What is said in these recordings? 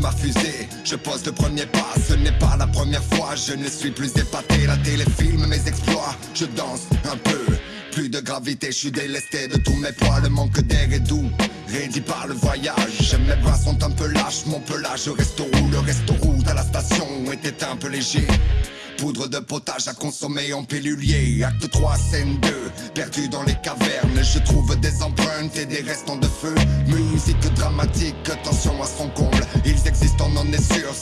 ma fusée. Je pose le premier pas, ce n'est pas la première fois. Je ne suis plus épaté, la téléfilm, mes exploits. Je danse un peu. Plus de gravité, je suis délesté de tous mes poids, le manque d'air est doux. Rédit par le voyage, mes bras sont un peu lâches, mon pelage reste où le resto route à la station était un peu léger. Poudre de potage à consommer en pilulier Acte 3, scène 2 Perdu dans les cavernes Je trouve des empreintes et des restants de feu Musique dramatique, tension à son comble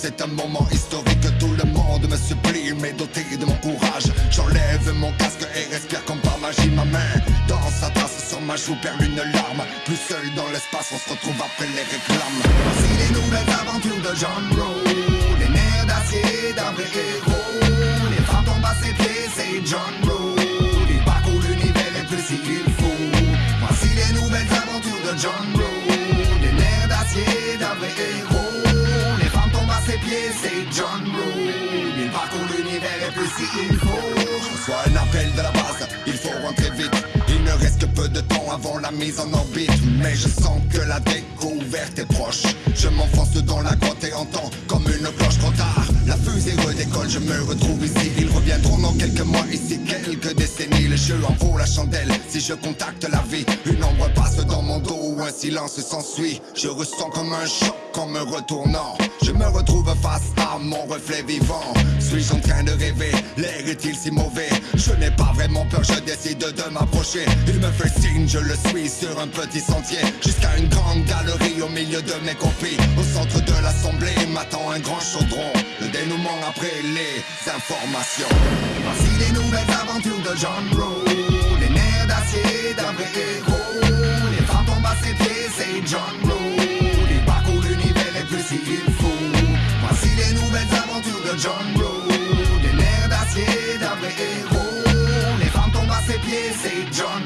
C'est un moment historique. Tout le monde me supplie Mais doté de mon courage. J'enlève mon casque et respire comme par magie Ma main. Dans sa trace sur ma joue perd une larme. Plus seul dans l'espace On se retrouve après les réclames. Voici les nouvelles aventures de John Rowe Les nerfs d'acier d'un vrai héros. Les femmes tombent à ses pieds, c'est John Rowe Il parcourt l'univers et plus s'il faut Voici les nouvelles aventures de John Rowe Les nerfs d'acier d'un vrai héros pieds, c'est John Rowe Il parcourt l'univers et plus s'il faut. Je reçois un appel de la base, il faut rentrer vite avant la mise en orbite. Mais je sens que la découverte est proche. Je m'enfonce dans la grotte et entends comme une cloche trop tard. La fusée redécolle, je me retrouve ici. Ils reviendront dans quelques mois, ici. Quelques décennies Le jeu en vaut la chandelle, si je contacte la vie Une ombre passe dans mon dos, un silence s'ensuit. Je ressens comme un choc en me retournant. Je me retrouve face à mon reflet vivant Suis-je en train de rêver. L'air est-il si mauvais? Je n'ai pas vraiment peur, je décide de m'approcher. Il me fait signe, je le suis sur un petit sentier. Jusqu'à une grande galerie au milieu de mes copies. Au centre de l'assemblée m'attend un grand chaudron. Le dénouement après les informations. Voici les nouvelles aventures de John Rowe. Les nerfs d'acier d'un vrai héros. Les femmes tombent à ses pieds, c'est John Rowe c'est John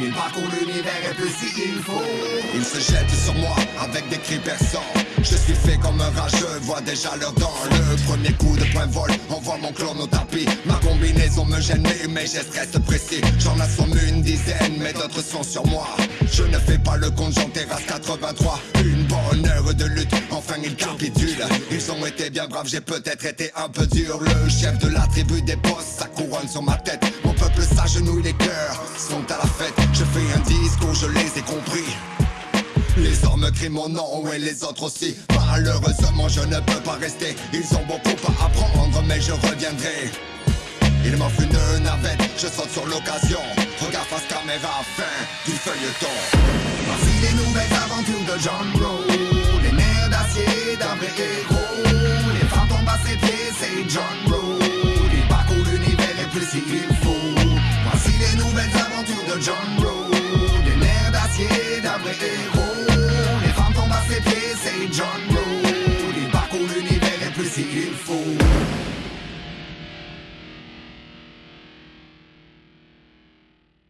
Il parcourt l'univers et plus s'il faut. Il se jette sur moi avec des cris perçants. Je suis fait comme un rageux, vois déjà leur dents Le premier coup de poing vol. Envoie mon clone au tapis. Ma combinaison me gêne mais gestes restent précis. J'en assomme une dizaine mais d'autres sont sur moi. Je ne fais pas le compte, j'en terrasse 83 Une bonne heure de lutte, enfin ils capitulent. Ils ont été bien braves, j'ai peut-être été un peu dur. Le chef de la tribu des boss, sa couronne sur ma tête peuple s'agenouille, les cœurs. Sont à la fête Je fais un discours, je les ai compris. Les hommes crient mon nom et les autres aussi. Malheureusement je ne peux pas rester. Ils ont beaucoup à apprendre mais je reviendrai. Il m'offre une navette, je saute sur l'occasion. Regarde face caméra, fin du feuilleton. Voici les nouvelles aventures de John Rowe. Les nerfs d'acier d'un vrai héros. Les femmes tombent à ses pieds, c'est John Rowe John Rowe Les nerfs d'acier d'un vrai héros c'est John Rowe Il parcourt l'univers et plus s'il